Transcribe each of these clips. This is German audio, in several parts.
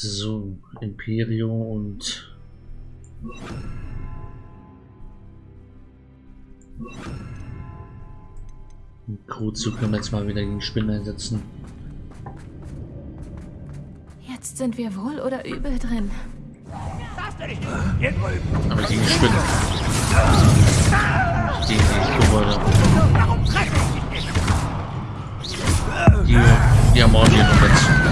So, Imperio und Kruzug können wir jetzt mal wieder gegen Spinnen einsetzen. Jetzt sind wir wohl oder übel drin. Aber gegen Spinnen. Gegen die Kobolde. Die, die ermorden wir noch jetzt.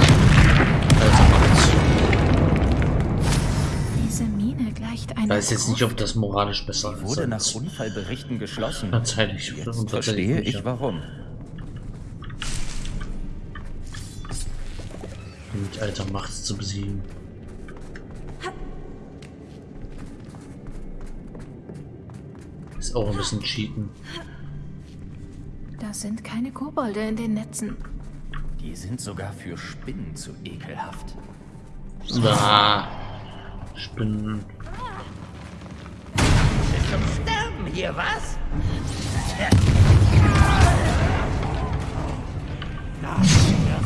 Ich weiß jetzt nicht, ob das moralisch besser ist. wurde nach Unfallberichten geschlossen. Tatsächlich. Jetzt verstehe nicht, ich warum. Mit alter Macht zu besiegen. Ist auch ein bisschen cheaten. Das sind keine Kobolde in den Netzen. Die sind sogar für Spinnen zu ekelhaft. Ah, Spinnen. Zum Sterben hier, was?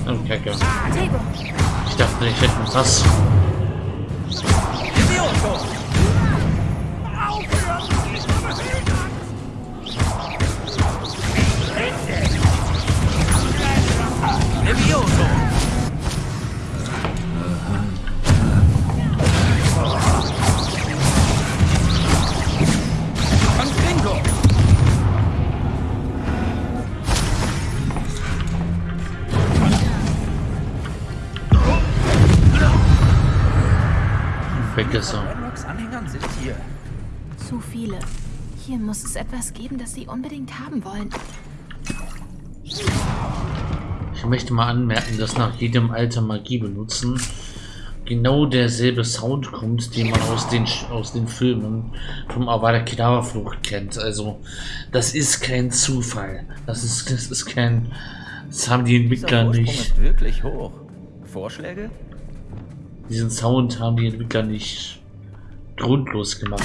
Oh, Kacke. Ich dachte, ich hätte Fass. Idioto! Levioso! Er. Anhängern sind hier. zu viele. Hier muss es etwas geben, das sie unbedingt haben wollen. Ich möchte mal anmerken, dass nach jedem Alter Magie benutzen genau derselbe Sound kommt, den man aus den aus den Filmen vom Avada Kedavra Flucht kennt. Also das ist kein Zufall. Das ist das ist kein das haben die Entwickler nicht. ist wirklich hoch. Vorschläge? Diesen Sound haben die Entwickler nicht grundlos gemacht.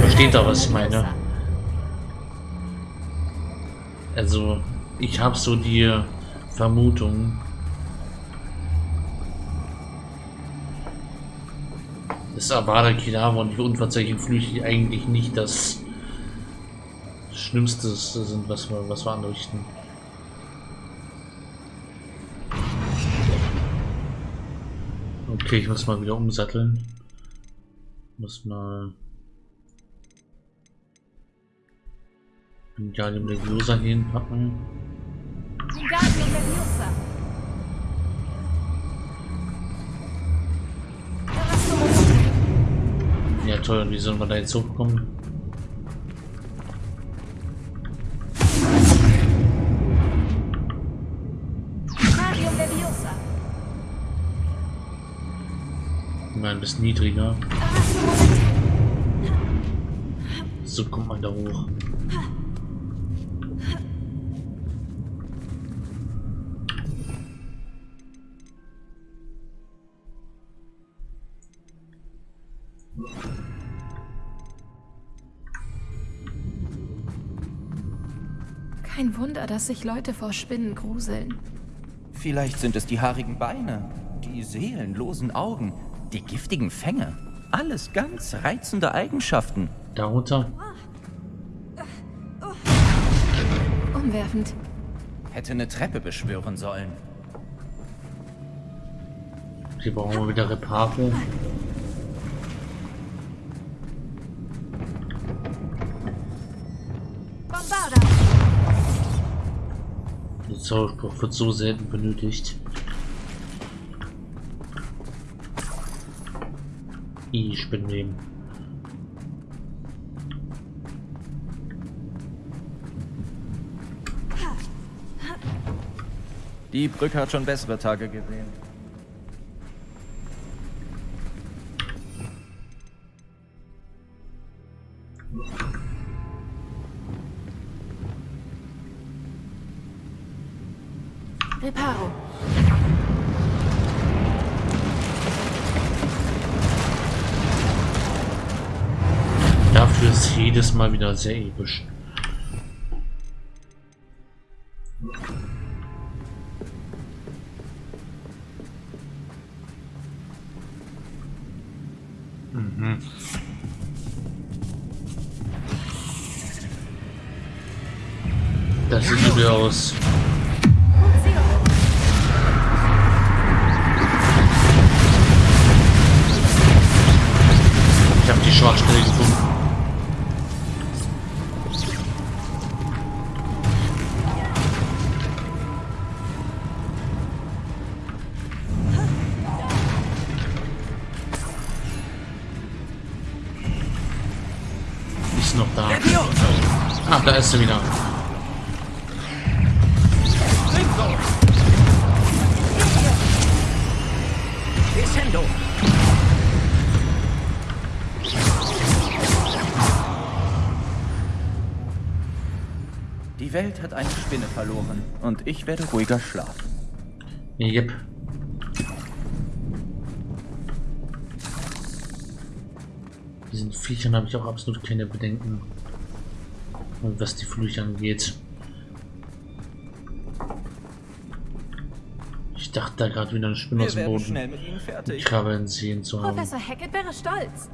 Versteht ihr, was ich meine? Also, ich habe so die Vermutung, dass Avada Kedavra und die unverzeihlichen Flüche eigentlich nicht das Schlimmste sind, was wir, was wir anrichten. Okay, ich muss mal wieder umsatteln. Muss mal hinpacken. Wingardium Leviosa. Erasmus. Ja toll, wie sollen wir da jetzt hochkommen? Mal ein bisschen niedriger. So kommt man da hoch. Kein Wunder, dass sich Leute vor Spinnen gruseln. Vielleicht sind es die haarigen Beine, die seelenlosen Augen, die giftigen Fänge. Alles ganz reizende Eigenschaften. Darunter? Umwerfend. Hätte eine Treppe beschwören sollen. Hier brauchen wir wieder Reparo. Der Zauberspruch wird so selten benötigt. Ich bin nehmen. Die Brücke hat schon bessere Tage gesehen. Mal wieder sehr episch. Ist noch da. Ah, da ist sie wieder. Die Welt hat eine Spinne verloren und ich werde ruhiger schlafen. Yep. Diesen Viechern habe ich auch absolut keine Bedenken. Und was die Flüche angeht. Ich dachte da gerade wieder eine Spinne Wir aus dem Boden. schnell mit ihnen fertig. Krabbeln sehen zu haben. Professor Hackett wäre stolz.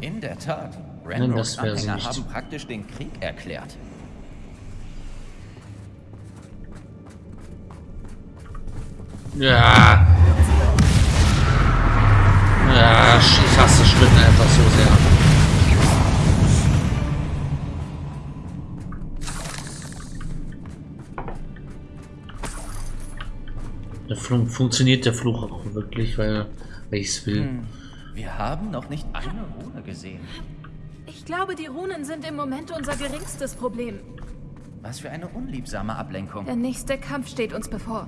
In der Tat. Sie Anhänger nicht. haben praktisch den Krieg erklärt. Ja. Ja, ich hasse Spinnen einfach so sehr. Der Fluch, funktioniert der Fluch auch wirklich, weil, weil ich es will. Hm. Wir haben noch nicht eine Rune gesehen. Ich glaube, die Runen sind im Moment unser geringstes Problem. Was für eine unliebsame Ablenkung. Der nächste Kampf steht uns bevor.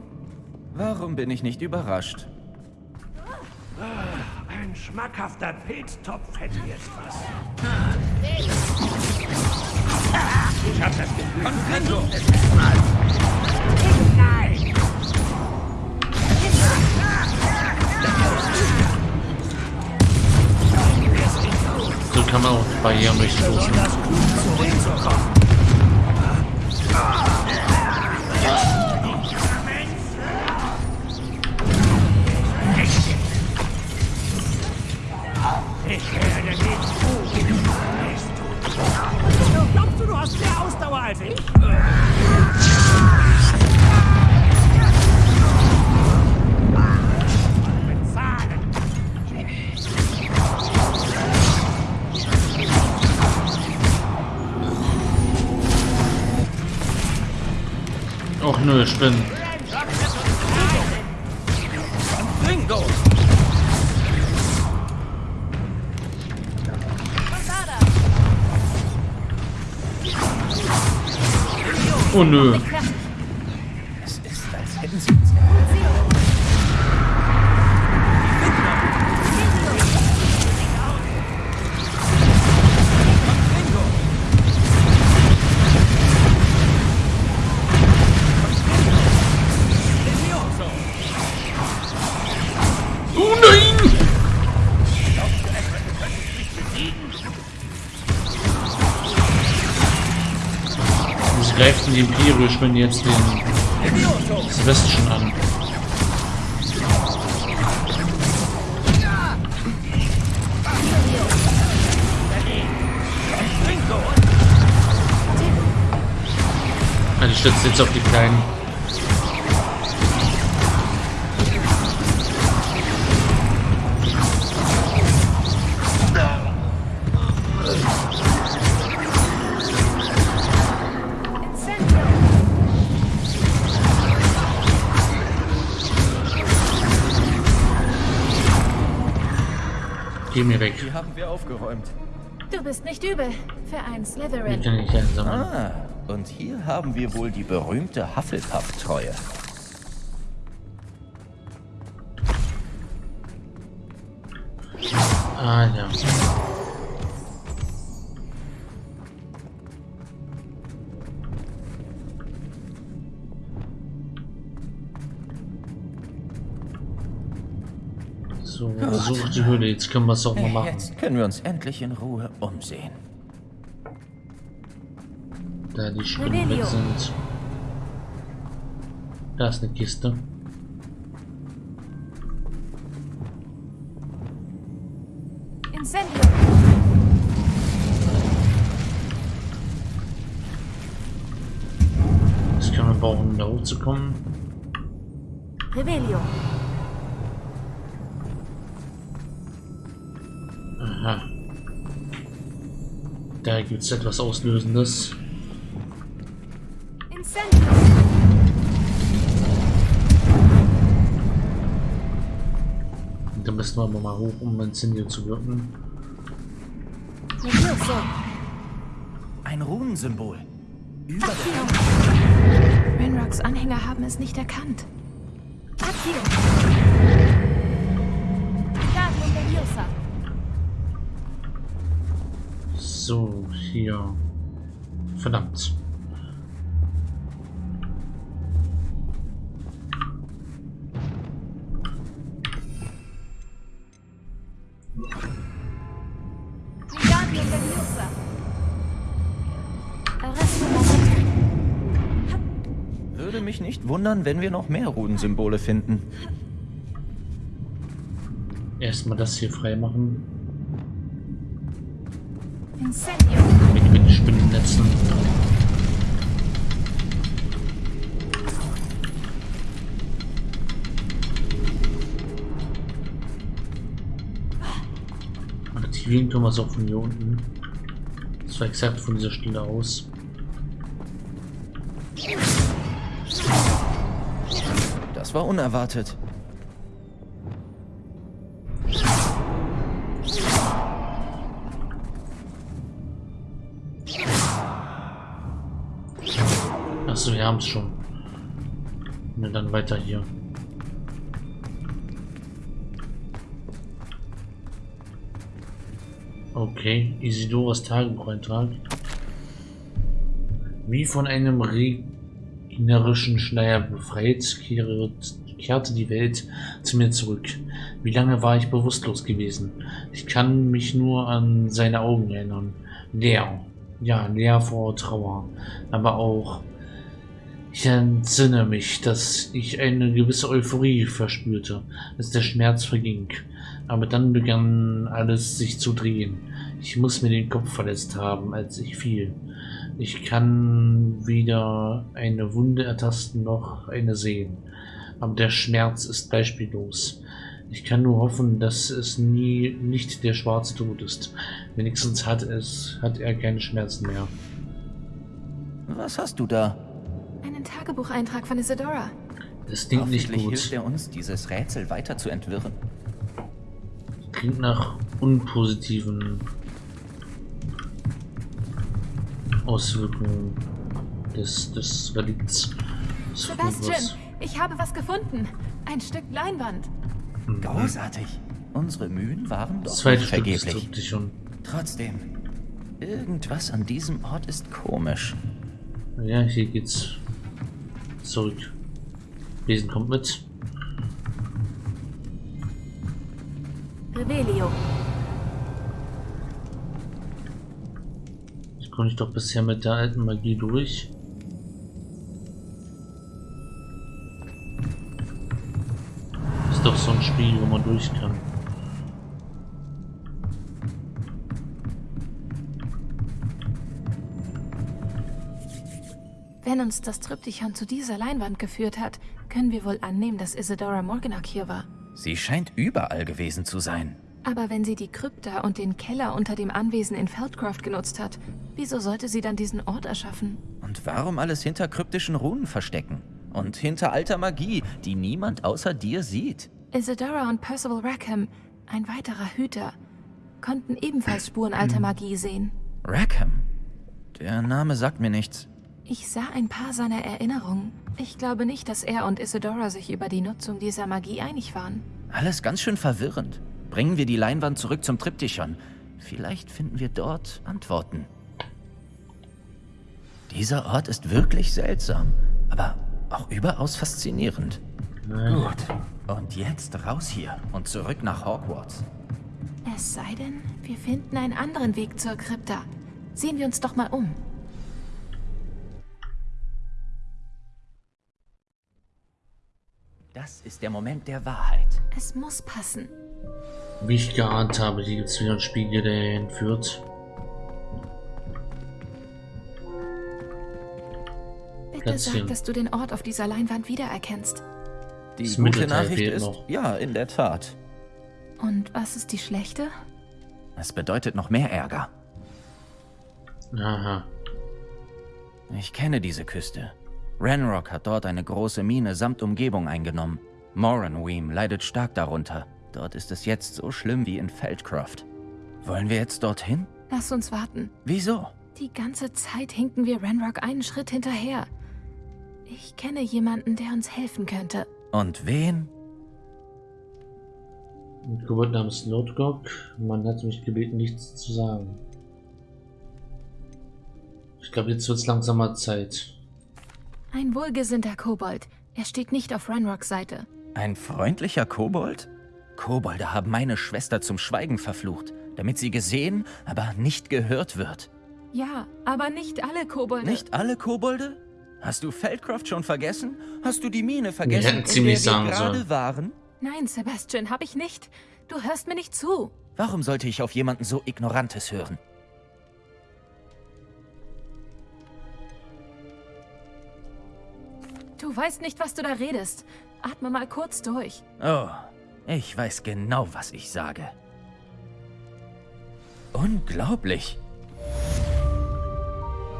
Warum bin ich nicht überrascht? Ein schmackhafter Pilztopf hätte jetzt was. Ich hab das Gefühl, Ringo! Nein! So kann man auch Barrieren durchstoßen. Das Blut zurückzukommen. Ich werde nicht tun. Nicht tun. Glaubst du, du hast mehr Ausdauer als ich? Och nö, Spinnen. Oh nö. Die Imperium jetzt den! Sebastian an. Ah, die stützt jetzt auf die kleinen. Geh mir weg. Die haben wir aufgeräumt. Du bist nicht übel für einen Slytherin. kann ich einsammeln. Ah, und hier haben wir wohl die berühmte Hufflepuff-Treue. Ah ja. Die Höhle. Jetzt können wir es auch mal machen. Jetzt können wir uns endlich in Ruhe umsehen. Da die Spinnen weg sind. Da ist eine Kiste. Incendio. Das können wir brauchen, um da hochzukommen. Revelio. Da gibt es etwas Auslösendes. Incendio. Da müssen wir aber mal hoch, um Incendio zu wirken. Ein Runensymbol. Über Accio. Renrocks Anhänger haben es nicht erkannt. Accio. So, hier. Verdammt. Würde mich nicht wundern, wenn wir noch mehr Runensymbole finden. Erstmal das hier freimachen. Mit, mit Spinnennetzen. Aktivieren können wir es auch von hier unten. Das war exakt von dieser Stelle aus. Das war unerwartet. Wir haben es schon. Na dann weiter hier. Okay, Isidoras Tagebucheintrag. Wie von einem regnerischen Schleier befreit, kehrte die Welt zu mir zurück. Wie lange war ich bewusstlos gewesen? Ich kann mich nur an seine Augen erinnern. Leer. Ja, leer vor Trauer. Aber auch ich entsinne mich, dass ich eine gewisse Euphorie verspürte, als der Schmerz verging. Aber dann begann alles sich zu drehen. Ich muss mir den Kopf verletzt haben, als ich fiel. Ich kann weder eine Wunde ertasten noch eine sehen. Aber der Schmerz ist beispiellos. Ich kann nur hoffen, dass es nie nicht der schwarze Tod ist. Wenigstens hat es, hat er keine Schmerzen mehr. Was hast du da? Einen Tagebucheintrag von Isadora. Das klingt nicht Hoffentlich gut. hilft er uns, dieses Rätsel weiter zu entwirren. Klingt nach unpositiven Auswirkungen des, des Relikts. Sebastian, ich habe was gefunden. Ein Stück Leinwand. Großartig. Unsere Mühen waren doch zweite vergeblich. Trotzdem, irgendwas an diesem Ort ist komisch. Ja, hier geht's zurück. Besen kommt mit. Revelio. Ich konnte ich doch bisher mit der alten Magie durch. Ist doch so ein Spiel, wo man durch kann. Wenn uns das Triptychon zu dieser Leinwand geführt hat, können wir wohl annehmen, dass Isadora Morganach hier war. Sie scheint überall gewesen zu sein. Aber wenn sie die Krypta und den Keller unter dem Anwesen in Feldcroft genutzt hat, wieso sollte sie dann diesen Ort erschaffen? Und warum alles hinter kryptischen Runen verstecken? Und hinter alter Magie, die niemand außer dir sieht? Isadora und Percival Rackham, ein weiterer Hüter, konnten ebenfalls Spuren alter Magie sehen. Rackham? Der Name sagt mir nichts. Ich sah ein paar seiner Erinnerungen. Ich glaube nicht, dass er und Isadora sich über die Nutzung dieser Magie einig waren. Alles ganz schön verwirrend. Bringen wir die Leinwand zurück zum Triptychon. Vielleicht finden wir dort Antworten. Dieser Ort ist wirklich seltsam, aber auch überaus faszinierend. Nein. Gut. Und jetzt raus hier und zurück nach Hogwarts. Es sei denn, wir finden einen anderen Weg zur Krypta. Sehen wir uns doch mal um. Das ist der Moment der Wahrheit. Es muss passen. Wie ich geahnt habe, hier gibt es wieder einen Spiegel, der entführt. Bitte Plätzchen. sag, dass du den Ort auf dieser Leinwand wiedererkennst. Die Das gute Mittelteil Nachricht fehlt ist, noch. ja, in der Tat. Und was ist die schlechte? Es bedeutet noch mehr Ärger. Aha. Ich kenne diese Küste. Ranrock hat dort eine große Mine samt Umgebung eingenommen. Moranweem leidet stark darunter. Dort ist es jetzt so schlimm wie in Feldcroft. Wollen wir jetzt dorthin? Lass uns warten. Wieso? Die ganze Zeit hinken wir Renrock einen Schritt hinterher. Ich kenne jemanden, der uns helfen könnte. Und wen? Ein Kobold namens Notgog. Man hat mich gebeten, nichts zu sagen. Ich glaube, jetzt wird es langsamer Zeit. Ein wohlgesinnter Kobold. Er steht nicht auf Renrocks Seite. Ein freundlicher Kobold? Kobolde haben meine Schwester zum Schweigen verflucht, damit sie gesehen, aber nicht gehört wird. Ja, aber nicht alle Kobolde. Nicht alle Kobolde? Hast du Feldcroft schon vergessen? Hast du die Mine vergessen, hätten in ziemlich der wir gerade waren? Nein, Sebastian, hab ich nicht. Du hörst mir nicht zu. Warum sollte ich auf jemanden so Ignorantes hören? Du weißt nicht, was du da redest. Atme mal kurz durch. Oh, ich weiß genau, was ich sage. Unglaublich.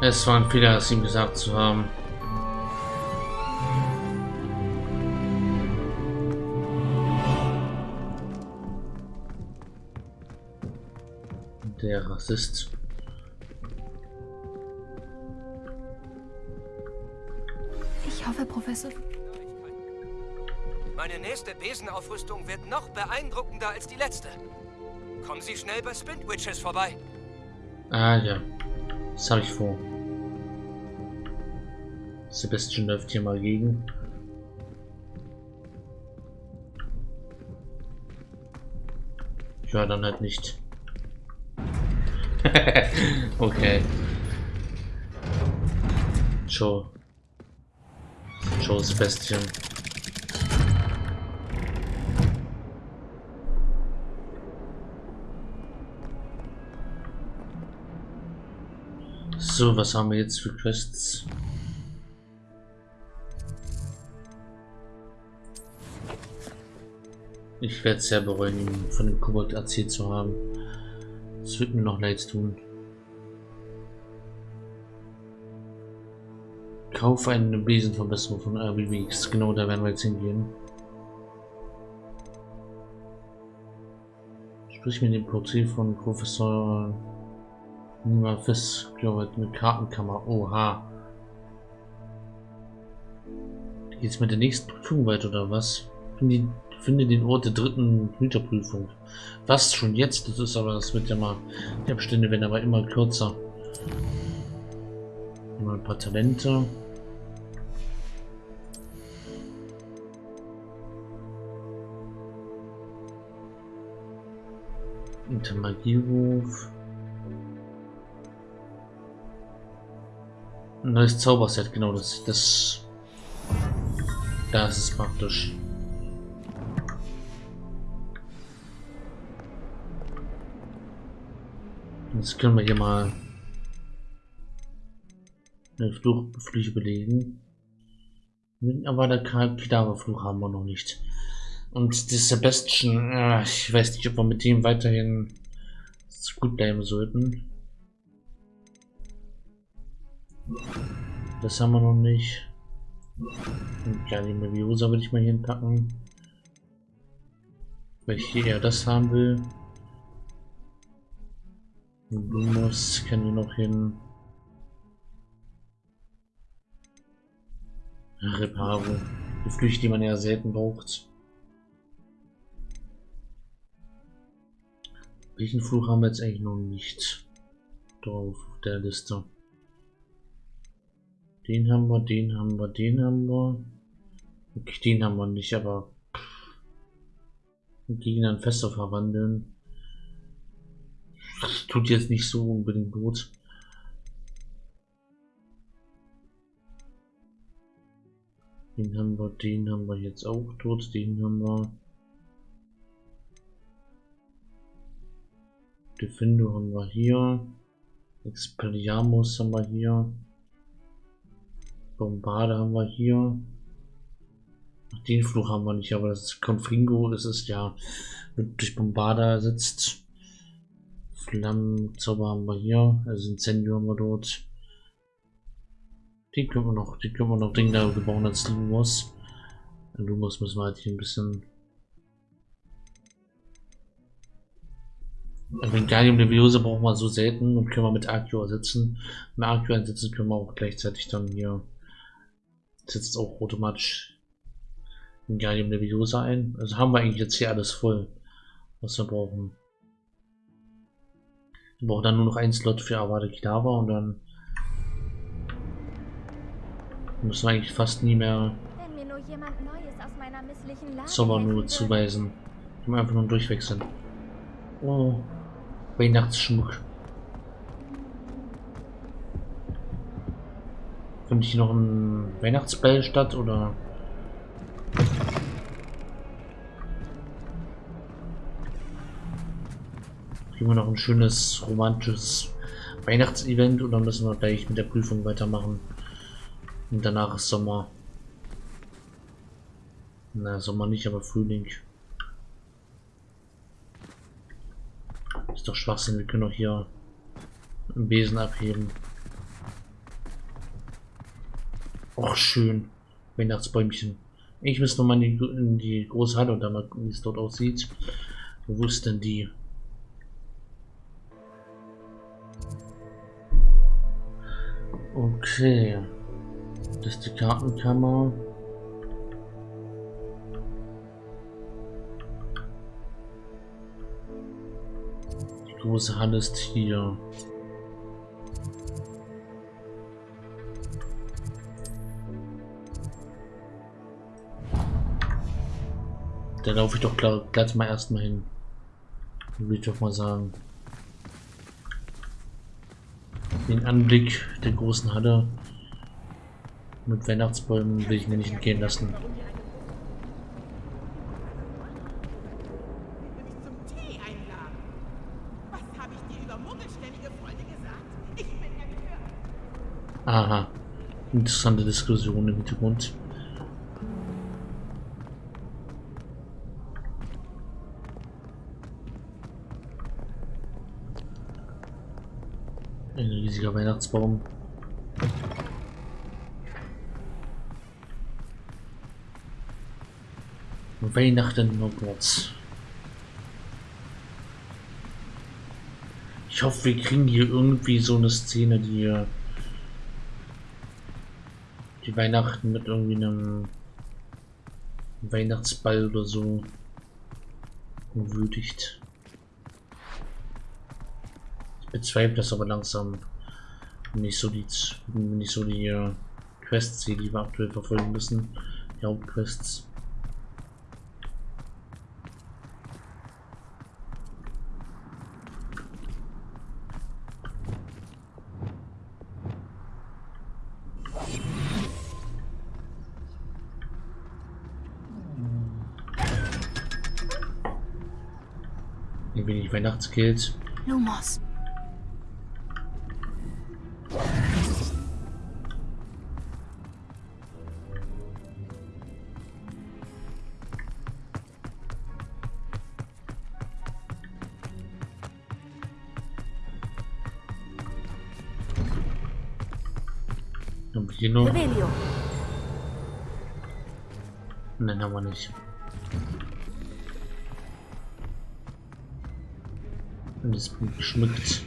Es war ein Fehler, es ihm gesagt zu haben. Der Rassist. Ich hoffe, Professor. Meine nächste Besenaufrüstung wird noch beeindruckender als die letzte. Kommen Sie schnell bei Spintwitches vorbei. Ah ja, das habe ich vor. Sebastian läuft hier mal gegen. Ja, dann halt nicht. okay. Joe. Sebastian. So, was haben wir jetzt für Quests? Ich werde es sehr bereuen, von dem Kobold erzählt zu haben. Das wird mir noch leid tun. Kauf eine Besenverbesserung von RBWX. Genau, da werden wir jetzt hingehen. Sprich mit dem Porträt von Professor Nima ich, mit Kartenkammer. Oha. Geht's mit der nächsten Prüfung weiter oder was? Finde, finde den Ort der dritten Hüterprüfung. Was schon jetzt? Das ist aber, das wird ja mal, die Abstände werden aber immer kürzer. Mal ein paar Talente. Unter Magieruf. Neues Zauberset, genau, das, das, das ist praktisch. Jetzt können wir hier mal eine Fluchflüche belegen. Aber der Kadaverfluch haben wir noch nicht. Und der Sebastian, ich weiß nicht, ob wir mit dem weiterhin gut bleiben sollten. Das haben wir noch nicht. Ja, die Meviosa würde ich mal hier hinpacken. Weil ich hier eher das haben will. Lumos können wir noch hin. Reparo. Die Flüche, die man ja selten braucht. Welchen Fluch haben wir jetzt eigentlich noch nicht drauf auf der Liste? Den haben wir, den haben wir, den haben wir. Okay, den haben wir nicht, aber Gegner in Fester verwandeln. Das tut jetzt nicht so unbedingt gut. Den haben wir, den haben wir jetzt auch tot, den haben wir. Defendo haben wir hier. Expelliarmus haben wir hier. Bombarde haben wir hier. Den Fluch haben wir nicht, aber das Confringo. Ist ja durch Bombarde ersetzt. Flammenzauber haben wir hier. Also Incendio haben wir dort. Den können wir noch, den können wir noch Ding da gebaut als Lumos. Lumos müssen wir halt hier ein bisschen. Wingardium Leviosa brauchen wir so selten und können wir mit Arceo ersetzen. Mit Arceo einsetzen können wir auch gleichzeitig dann hier setzt auch automatisch Wingardium Leviosa ein. Also haben wir eigentlich jetzt hier alles voll, was wir brauchen. Wir brauchen dann nur noch ein Slot für Avada Kedavra und dann müssen wir eigentlich fast nie mehr Wenn mir nur jemand Neues aus meiner misslichen Lage Sommer nur zuweisen. Wir einfach nur durchwechseln. Oh, Weihnachtsschmuck. Findet hier noch ein Weihnachtsball statt oder? Kriegen wir noch ein schönes romantisches Weihnachtsevent oder müssen wir gleich mit der Prüfung weitermachen? Und danach ist Sommer. Na, Sommer nicht, aber Frühling. Ist doch Schwachsinn, wir können doch hier einen Besen abheben. Och, schön. Weihnachtsbäumchen. Ich muss noch mal in die, in die große Halle und dann mal wie es dort aussieht. Wo ist denn die? Okay. Das ist die Kartenkammer. Große Halle ist hier. Da laufe ich doch glatt mal erstmal hin. Würde ich doch mal sagen. Den Anblick der großen Halle mit Weihnachtsbäumen will ich mir nicht entgehen lassen. mich zum Tee einladen. Was habe ich dir über muggelstämmige Freunde gesagt? Ich bin empört. Aha. Interessante Diskussion im Hintergrund. Ein riesiger Weihnachtsbaum. Weihnachten Hogwarts. Ich hoffe, wir kriegen hier irgendwie so eine Szene, die Weihnachten mit irgendwie einem Weihnachtsball oder so würdigt. Ich bezweifle das aber langsam, ich so die, ich so die äh, Quests die wir aktuell verfolgen müssen, die Hauptquests. Ein wenig Weihnachtsgeld. Lumos. Haben wir hier noch? Nein, haben wir nicht. Es bin geschmückt.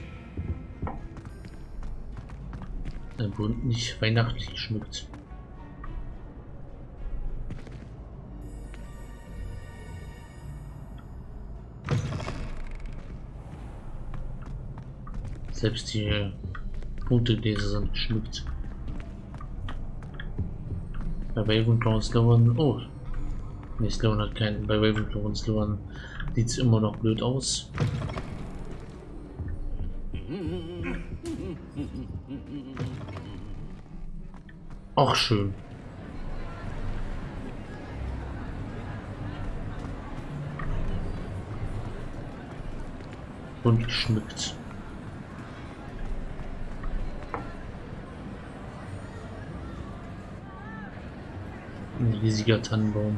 Äh, bunt nicht weihnachtlich geschmückt. Selbst die Punktegläser sind geschmückt. Bei Ravenclaw und Sloan. Oh. Nee, Sloan hat keinen. Bei Ravenclaw und Sloan sieht es immer noch blöd aus. Auch schön. bunt geschmückt. Ein riesiger Tannenbaum.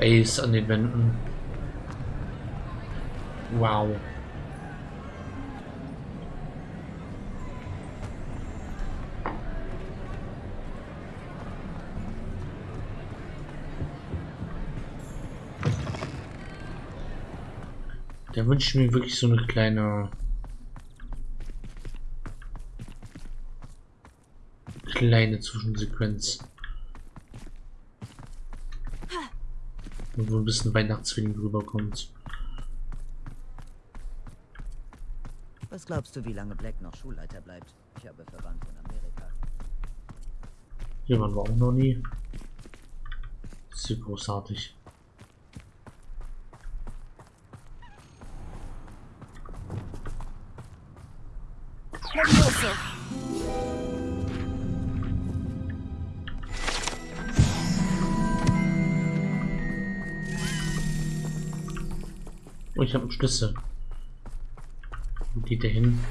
Eis an den Wänden. Wow. Da wünsche ich mir wirklich so eine kleine kleine Zwischensequenz. Wo ein bisschen Weihnachtsfeeling rüberkommt. Was glaubst du, wie lange Black noch Schulleiter bleibt? Ich habe Verwandte in Amerika. Hier waren wir auch noch nie. Das ist hier großartig. Ich habe einen Schlüssel. Wo geht der hin?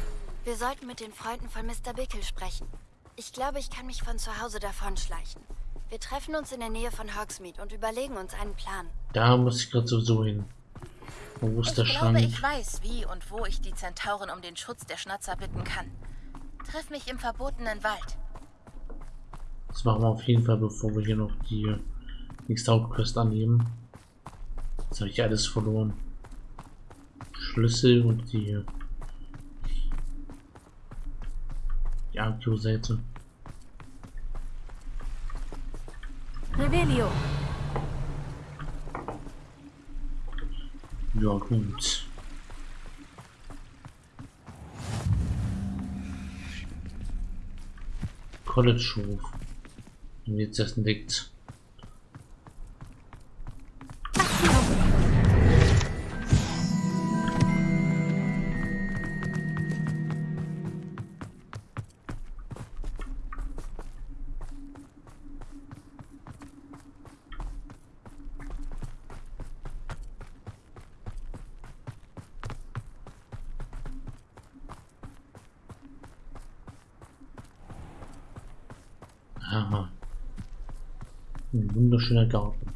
Wir sollten mit den Freunden von Mr. Bickle sprechen. Ich glaube, ich kann mich von zu Hause davonschleichen. Wir treffen uns in der Nähe von Hogsmeade und überlegen uns einen Plan. Da muss ich gerade sowieso hin. Wo ist ich der glaube, Schrank? ich weiß, wie und wo ich die Zentauren um den Schutz der Schnatzer bitten kann. Triff mich im verbotenen Wald. Das machen wir auf jeden Fall, bevor wir hier noch die nächste Hauptquest annehmen. Jetzt habe ich alles verloren. Schlüssel und die, die Akio-Seite. Revelio. Ja gut. College-Hof. Und jetzt erst entdeckt. Wunderschöner Garten.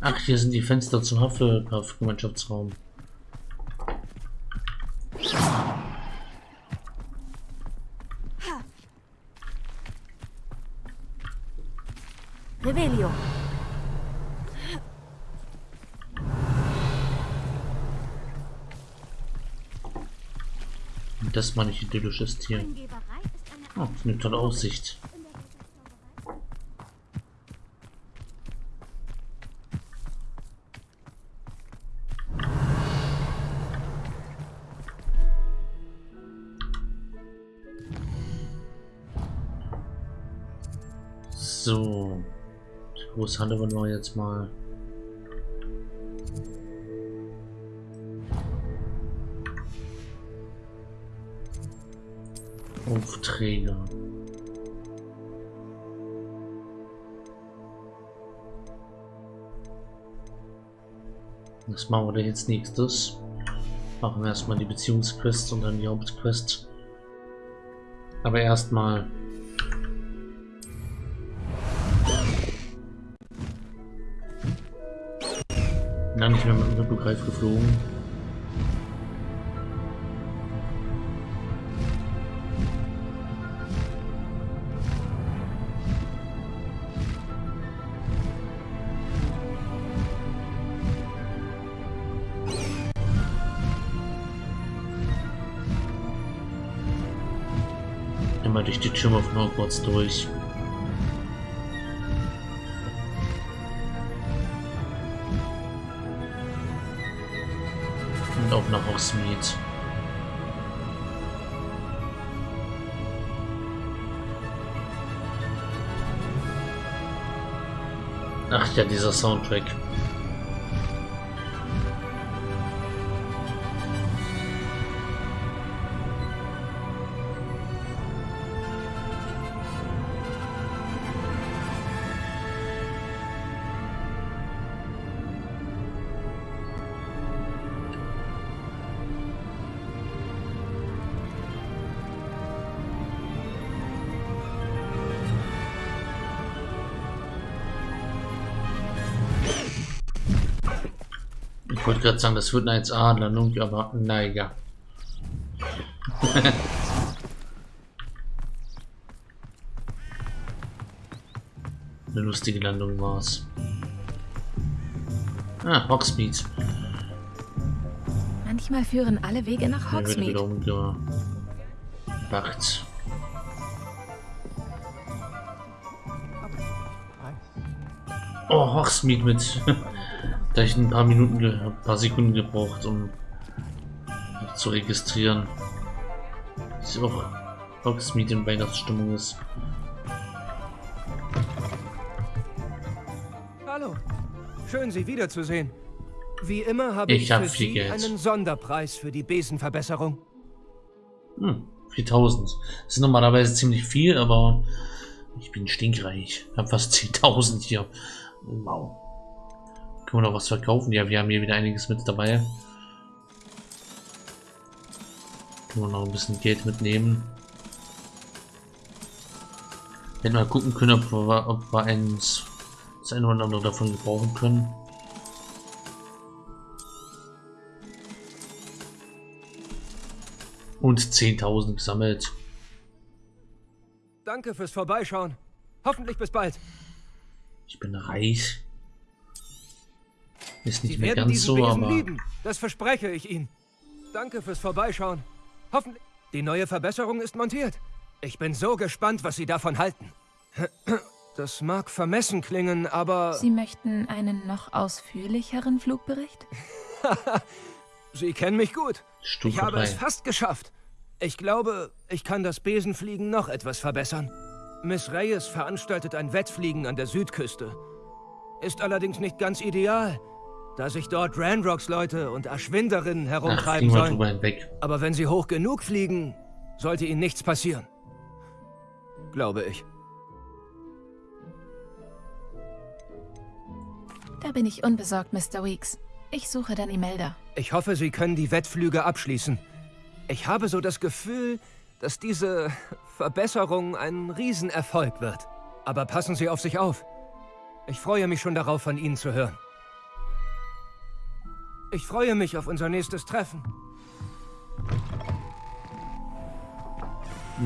Ach, hier sind die Fenster zum Hufflepuff-Gemeinschaftsraum. Revelio. Und das meine ich idyllisches Tier. Oh, eine tolle Aussicht. Halle wollen wir jetzt mal. Aufträge. Was machen wir denn jetzt nächstes? Machen wir erstmal die Beziehungsquest und dann die Hauptquest. Aber erstmal Lange nicht mehr mit dem Hippogreif geflogen. Immer durch die Türme von Hogwarts durch. Hogsmeade. Ach ja, dieser Soundtrack. Gerade sagen, das wird eine 1A-Landung, aber naja. eine lustige Landung war's. Ah, Hogsmeade. Manchmal führen alle Wege nach Hogsmeade. umgebracht. Oh, Hogsmeade mit. da ich ein paar Minuten, ein paar Sekunden gebraucht, um mich zu registrieren. Dass auch Hogsmeade in Weihnachtsstimmung ist. Hallo. Schön, Sie wiederzusehen. Wie immer habe Ich ich, hab für Sie Geld. einen Sonderpreis für die Besenverbesserung. Hm, 4000. Das ist normalerweise ziemlich viel, aber ich bin stinkreich. Ich habe fast 10.000 hier. Wow. Können wir noch was verkaufen? Ja, wir haben hier wieder einiges mit dabei. Können wir noch ein bisschen Geld mitnehmen. Wenn wir gucken können, ob wir, ob wir eins, das eine oder andere davon gebrauchen können. Und 10.000 gesammelt. Danke fürs Vorbeischauen. Hoffentlich bis bald. Ich bin reich. Ist nicht Sie mehr werden ganz diesen so, Besen aber lieben. Das verspreche ich Ihnen. Danke fürs Vorbeischauen. Hoffentlich. Die neue Verbesserung ist montiert. Ich bin so gespannt, was Sie davon halten. Das mag vermessen klingen, aber Sie möchten einen noch ausführlicheren Flugbericht? Sie kennen mich gut. Stufe ich habe 3. es fast geschafft. Ich glaube, ich kann das Besenfliegen noch etwas verbessern. Miss Reyes veranstaltet ein Wettfliegen an der Südküste. Ist allerdings nicht ganz ideal, da sich dort Ranrocks Leute und Erschwinderinnen Ach, herumtreiben wir sollen. Aber wenn sie hoch genug fliegen, sollte ihnen nichts passieren. Glaube ich. Da bin ich unbesorgt, Mr. Weeks. Ich suche dann Imelda. Ich hoffe, Sie können die Wettflüge abschließen. Ich habe so das Gefühl, dass diese Verbesserung ein Riesenerfolg wird. Aber passen Sie auf sich auf. Ich freue mich schon darauf, von Ihnen zu hören. Ich freue mich auf unser nächstes Treffen.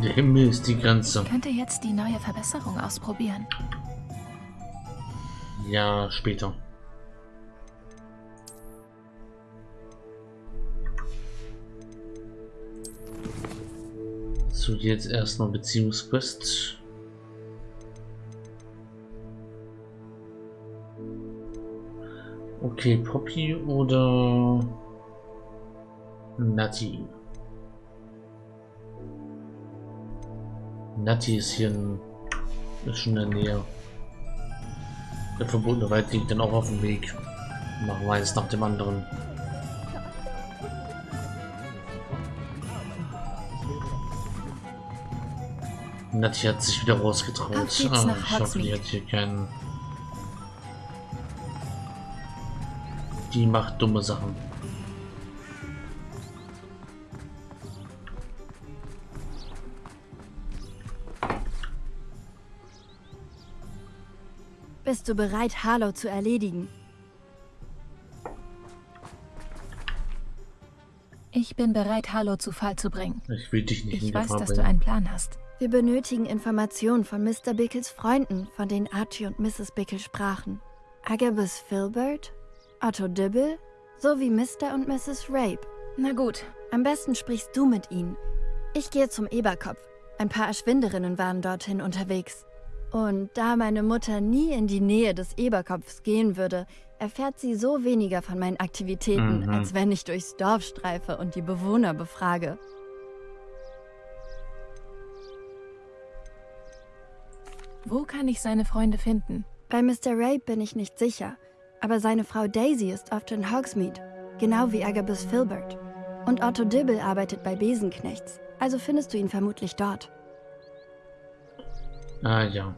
Der Himmel ist die Grenze. Könnte jetzt die neue Verbesserung ausprobieren. Ja, später. So, jetzt erstmal Beziehungsquest. Okay, Poppy oder Nati? Nati ist hier in, ist schon in der Nähe. Der verbotene Wald liegt dann auch auf dem Weg. Machen wir eins nach dem anderen. Nati hat sich wieder rausgetraut. Ah, ich hoffe, die hat hier keinen. Die macht dumme Sachen. Bist du bereit, Harlow zu erledigen? Ich bin bereit, Harlow zu Fall zu bringen. Ich will dich nicht in Ich weiß, dass du bringen. einen Plan hast. Wir benötigen Informationen von Mr. Bickles Freunden, von denen Archie und Mrs. Bickle sprachen. Agabus Filbert, Otto Dibble sowie Mr. und Mrs. Rape. Na gut, Am besten sprichst du mit ihnen. Ich gehe zum Eberkopf. Ein paar Erschwinderinnen waren dorthin unterwegs. Und da meine Mutter nie in die Nähe des Eberkopfs gehen würde, erfährt sie so weniger von meinen Aktivitäten, Mhm. als wenn ich durchs Dorf streife und die Bewohner befrage. wo kann ich seine Freunde finden? Bei Mr. Rape bin ich nicht sicher, aber seine Frau Daisy ist oft in Hogsmeade, genau wie Agabus Filbert. Und Otto Dibble arbeitet bei Besenknechts, also findest du ihn vermutlich dort. Ah ja.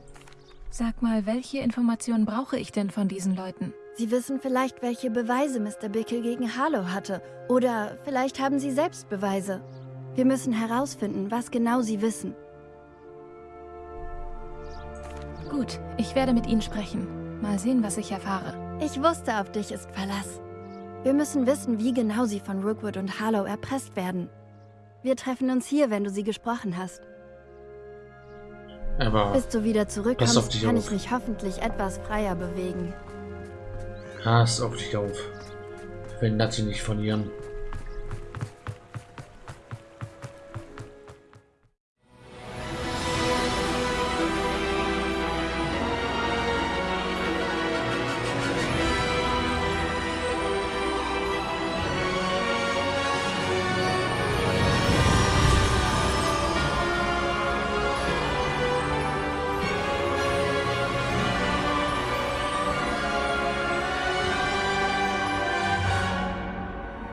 Sag mal, welche Informationen brauche ich denn von diesen Leuten? Sie wissen vielleicht, welche Beweise Mr. Bickle gegen Harlow hatte. Oder vielleicht haben sie selbst Beweise. Wir müssen herausfinden, was genau sie wissen. Gut, ich werde mit ihnen sprechen. Mal sehen, was ich erfahre. Ich wusste, auf dich ist Verlass. Wir müssen wissen, wie genau sie von Rookwood und Harlow erpresst werden. Wir treffen uns hier, wenn du sie gesprochen hast. Aber Bis du wieder zurückkommst, dich kann auf. ich mich hoffentlich etwas freier bewegen. pass auf dich auf. Ich will Nati nicht verlieren.